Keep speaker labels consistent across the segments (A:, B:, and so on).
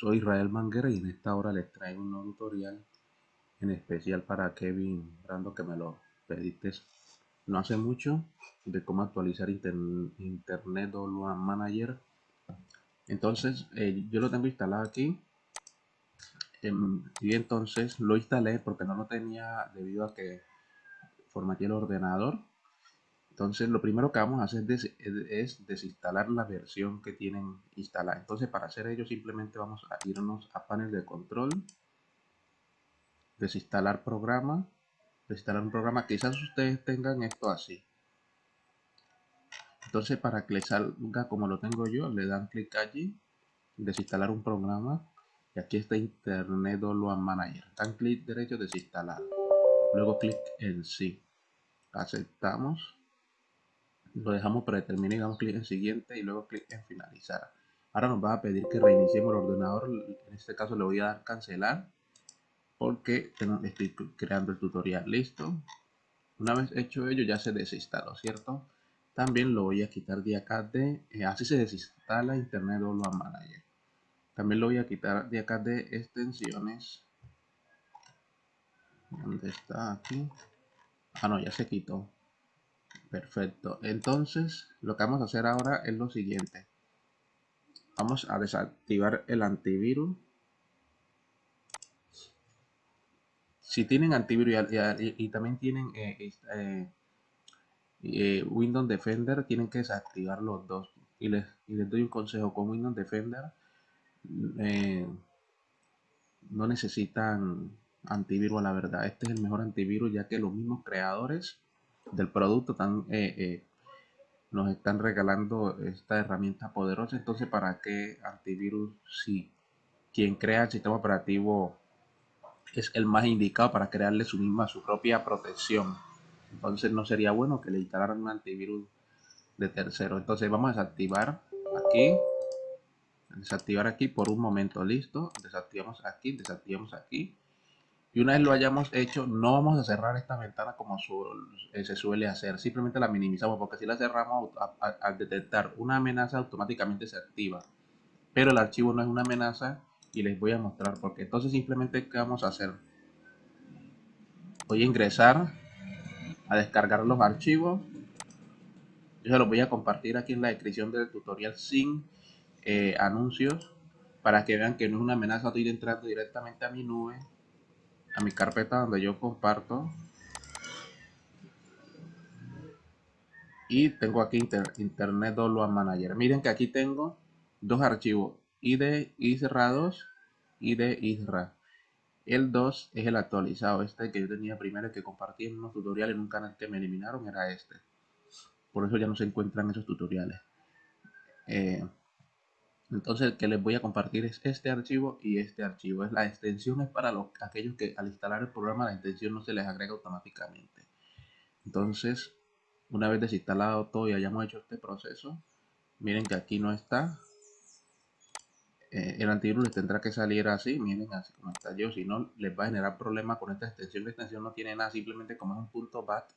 A: soy Israel Manguera y en esta hora les traigo un nuevo tutorial en especial para Kevin Brando que me lo pediste no hace mucho de cómo actualizar Internet One Manager. Entonces eh, yo lo tengo instalado aquí em, y entonces lo instalé porque no lo tenía debido a que formateé el ordenador entonces lo primero que vamos a hacer es, desinstalar la versión que tienen instalada. Entonces para hacer ello simplemente vamos a irnos a panel de control, desinstalar programa, desinstalar un programa. Quizás ustedes tengan esto así. Entonces para que les salga como lo tengo yo, le dan clic allí, desinstalar un programa. Y aquí está Internet Download Manager. Dan clic derecho, desinstalar. Luego clic en sí. Aceptamos lo dejamos predeterminado y damos clic en siguiente y luego clic en finalizar. Ahora nos va a pedir que reiniciemos el ordenador, en este caso le voy a dar cancelar porque estoy creando el tutorial, listo. Una vez hecho ello ya se desinstaló, ¿cierto? También lo voy a quitar de acá de, eh, así se desinstala Internet Download Manager. También lo voy a quitar de acá de extensiones. ¿Dónde está aquí? Ah, no, ya se quitó. Perfecto. Entonces, lo que vamos a hacer ahora es lo siguiente. Vamos a desactivar el antivirus. Si tienen antivirus y, también tienen eh, eh, eh, Windows Defender, tienen que desactivar los dos. Y les, les doy un consejo con Windows Defender. no necesitan antivirus, la verdad. Este es el mejor antivirus ya que los mismos creadores del producto tan, eh, eh, nos están regalando esta herramienta poderosa. Entonces, ¿para qué antivirus si quien crea el sistema operativo es el más indicado para crearle su misma, su propia protección? Entonces, no sería bueno que le instalaran un antivirus de tercero. Entonces, vamos a desactivar aquí. Desactivar aquí por un momento, listo. Desactivamos aquí, desactivamos aquí y una vez lo hayamos hecho, no vamos a cerrar esta ventana como eh, se suele hacer. Simplemente la minimizamos porque si la cerramos al detectar una amenaza automáticamente se activa. Pero el archivo no es una amenaza y les voy a mostrar porque entonces simplemente ¿qué vamos a hacer? Voy a ingresar a descargar los archivos. Yo se los voy a compartir aquí en la descripción del tutorial sin eh, anuncios para que vean que no es una amenaza. Estoy entrando directamente a mi nube a mi carpeta donde yo comparto. Y tengo aquí internet download manager. Miren que aquí tengo dos archivos id cerrados y de isra el 2 es el actualizado este que yo tenía primero que compartí en unos tutoriales en un canal que me eliminaron era este. Por eso ya no se encuentran esos tutoriales. Eh, entonces el que les voy a compartir es este archivo y este archivo. Es la extensión es para los, aquellos que al instalar el programa la extensión no se les agrega automáticamente. Entonces, una vez desinstalado todo y hayamos hecho este proceso, miren que aquí no está. Eh, el antivirus les tendrá que salir así, miren así como está yo, si no les va a generar problemas con esta extensión. La extensión no tiene nada, simplemente como es un punto .bat,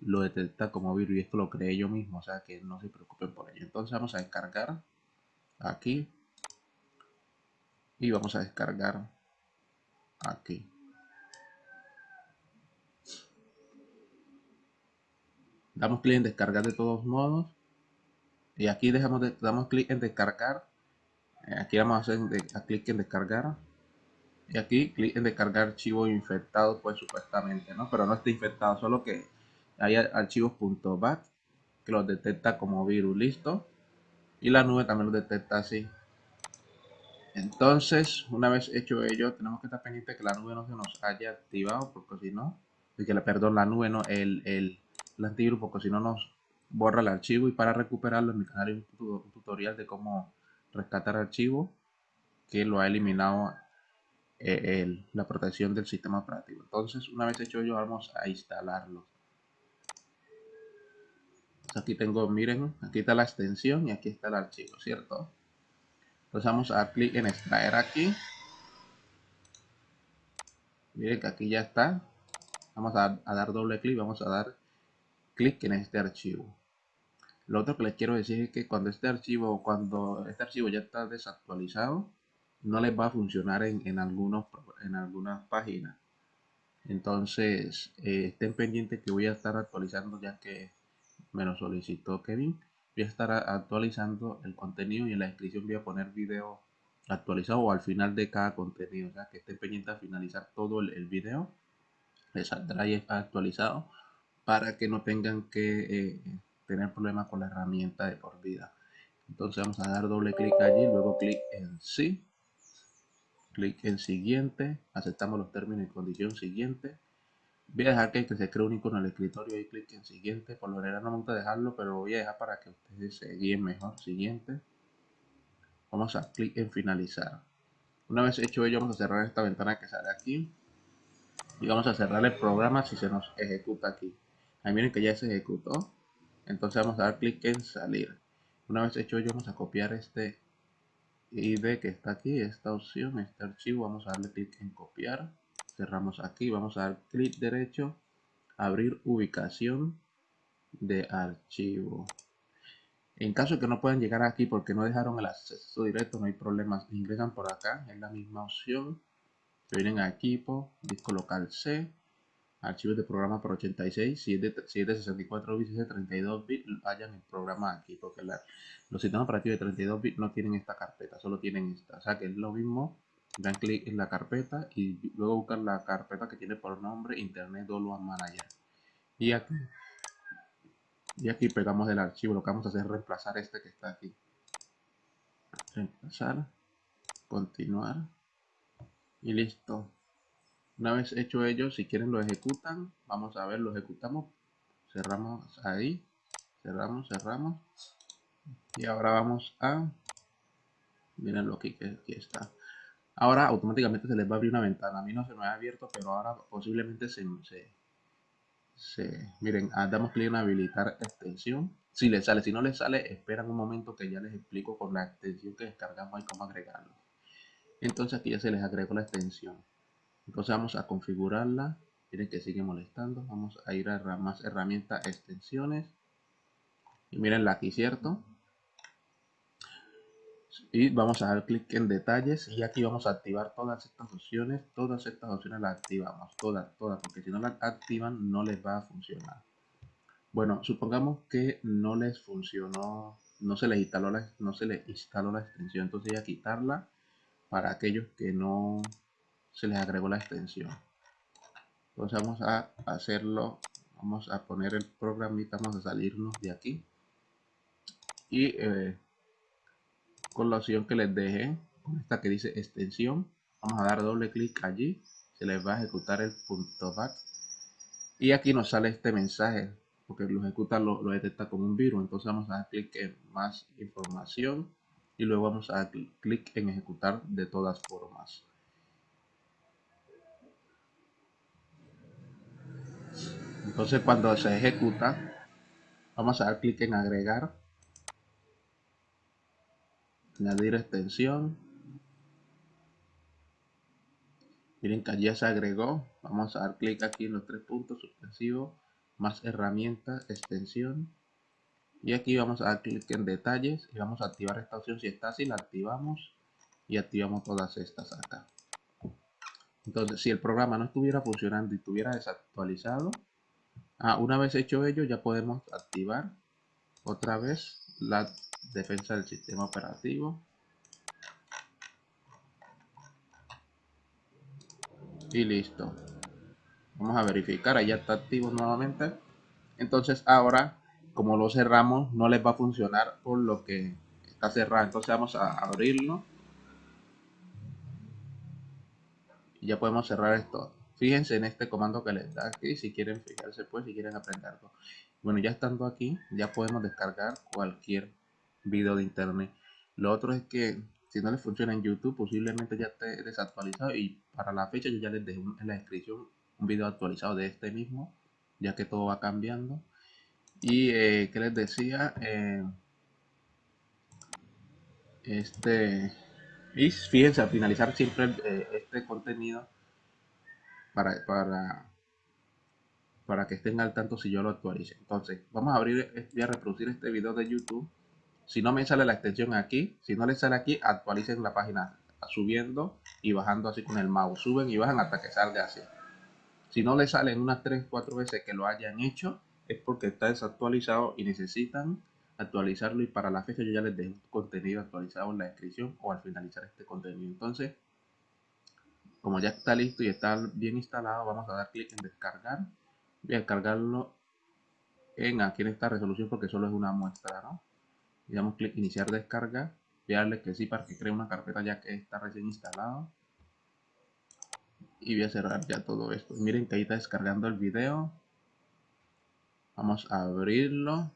A: lo detecta como virus y esto lo creé yo mismo, o sea que no se preocupen por ello. Entonces vamos a descargar aquí. Y vamos a descargar aquí. Damos clic en descargar de todos modos. Y aquí dejamos de, damos clic en descargar. Eh, aquí vamos a hacer clic en descargar. Y aquí clic en descargar archivo infectado pues supuestamente no pero no está infectado solo que hay archivos .bat que los detecta como virus listo y la nube también lo detecta así. Entonces una vez hecho ello tenemos que estar pendiente que la nube no se nos haya activado porque si no que perdón la nube no el, el, antivirus porque si no nos borra el archivo. Y para recuperarlo en mi canal hay un, tutorial de cómo rescatar archivo que lo ha eliminado eh, la protección del sistema operativo. Entonces una vez hecho ello vamos a instalarlo aquí tengo, miren, aquí está la extensión y aquí está el archivo, ¿cierto? Entonces vamos a dar clic en extraer aquí. Miren que aquí ya está. Vamos a, dar doble clic, vamos a dar clic en este archivo. Lo otro que les quiero decir es que cuando este archivo, cuando este archivo ya está desactualizado, no les va a funcionar en, en, algunos, en algunas páginas. Entonces, eh, estén pendientes que voy a estar actualizando ya que me lo solicitó Kevin. Voy a estar actualizando el contenido y en la descripción voy a poner video actualizado o al final de cada contenido. O sea, que estén pendientes a finalizar todo el, video. Les saldrá actualizado para que no tengan que eh, tener problemas con la herramienta de por vida. Entonces vamos a dar doble clic allí, luego clic en sí, clic en siguiente, aceptamos los términos y condiciones siguiente. Voy a dejar que, se cree un icono en el escritorio y clic en siguiente. Por lo general no me gusta dejarlo, pero voy a dejar para que ustedes se guíen mejor. Siguiente. Vamos a clic en finalizar. Una vez hecho ello, vamos a cerrar esta ventana que sale aquí. Y vamos a cerrar el programa si se nos ejecuta aquí. Ahí miren que ya se ejecutó. Entonces vamos a dar clic en salir. Una vez hecho ello, vamos a copiar este ID que está aquí, esta opción, este archivo. Vamos a darle clic en copiar. Cerramos aquí. Vamos a dar clic derecho. Abrir ubicación de archivo. En caso de que no puedan llegar aquí porque no dejaron el acceso directo, no hay problemas. Ingresan por acá, es la misma opción. vienen a equipo, disco local C archivos de programa por 86, si es de, 64 bits y de 32 bits, vayan el programa aquí, porque los sistemas operativos de 32 bits no tienen esta carpeta, solo tienen esta. O sea que es lo mismo, dan clic en la carpeta y luego buscan la carpeta que tiene por nombre Internet Download Manager. Y aquí, y aquí pegamos el archivo, lo que vamos a hacer es reemplazar este que está aquí. Reemplazar, continuar y listo. Una vez hecho ello, si quieren lo ejecutan. Vamos a ver, lo ejecutamos. Cerramos ahí. Cerramos, cerramos. Y ahora vamos a... Miren lo que aquí está. Ahora automáticamente se les va a abrir una ventana. A mí no se me ha abierto, pero ahora posiblemente se... se, miren, ah, damos clic en habilitar extensión. Si les sale, si no les sale, esperan un momento que ya les explico con la extensión que descargamos y cómo agregarlo. Entonces aquí ya se les agregó la extensión. Entonces vamos a configurarla. Miren que sigue molestando. Vamos a ir a más herramientas, extensiones. Y mirenla aquí, ¿cierto? Y vamos a dar clic en detalles. Y aquí vamos a activar todas estas opciones. Todas estas opciones las activamos, todas, todas, porque si no las activan no les va a funcionar. Bueno, supongamos que no les funcionó, no se les instaló la, no se les instaló la extensión, entonces voy a quitarla para aquellos que no se les agregó la extensión. Entonces vamos a hacerlo. Vamos a poner el programita. Vamos a salirnos de aquí. Y eh, con la opción que les deje con esta que dice extensión. Vamos a dar doble clic allí. Se les va a ejecutar el punto back. Y aquí nos sale este mensaje porque lo ejecuta lo, lo detecta como un virus. Entonces vamos a dar clic en más información y luego vamos a dar clic en ejecutar de todas formas. Entonces cuando se ejecuta, vamos a dar clic en agregar, añadir extensión. Miren que ya se agregó. Vamos a dar clic aquí en los tres puntos suspensivos, más herramientas, extensión. Y aquí vamos a dar clic en detalles y vamos a activar esta opción. Si está así, la activamos y activamos todas estas acá. Entonces, si el programa no estuviera funcionando y estuviera desactualizado, Ah, una vez hecho ello, ya podemos activar otra vez la defensa del sistema operativo. Y listo. Vamos a verificar, ahí está activo nuevamente. Entonces ahora, como lo cerramos, no les va a funcionar por lo que está cerrado. Entonces vamos a abrirlo. Y ya podemos cerrar esto. Fíjense en este comando que les da aquí, si quieren fijarse pues, si quieren aprenderlo. Bueno, ya estando aquí, ya podemos descargar cualquier video de internet. Lo otro es que si no les funciona en YouTube, posiblemente ya esté desactualizado y para la fecha yo ya les dejé en la descripción un video actualizado de este mismo, ya que todo va cambiando. Y eh, que les decía, eh, este, y fíjense al finalizar siempre eh, este contenido para, para, para que estén al tanto si yo lo actualice. Entonces, vamos a abrir, eh, voy a reproducir este video de YouTube. Si no me sale la extensión aquí, si no le sale aquí, actualicen la página, subiendo y bajando así con el mouse. Suben y bajan hasta que salga así. Si no le salen unas 3, 4 veces que lo hayan hecho, es porque está desactualizado y necesitan actualizarlo y para la fecha yo ya les dejo contenido actualizado en la descripción o al finalizar este contenido. Entonces, como ya está listo y está bien instalado, vamos a dar clic en descargar. Voy a descargarlo en aquí en esta resolución porque solo es una muestra, ¿no? Y damos clic iniciar descarga. Voy a darle que sí para que cree una carpeta ya que está recién instalado. Y voy a cerrar ya todo esto. Miren que ahí está descargando el video. Vamos a abrirlo.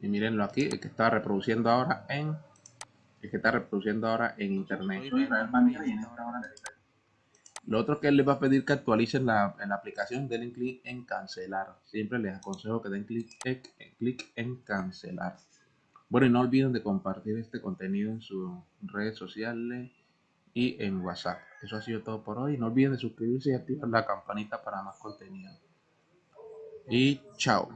A: Y mírenlo aquí, el que está reproduciendo ahora en el que está reproduciendo ahora en internet. Lo otro que les va a pedir que actualicen la, en la aplicación, den clic en cancelar. Siempre les aconsejo que den clic, clic en cancelar. Bueno, y no olviden de compartir este contenido en sus redes sociales y en WhatsApp. Eso ha sido todo por hoy. No olviden de suscribirse y activar la campanita para más contenido. Y chao.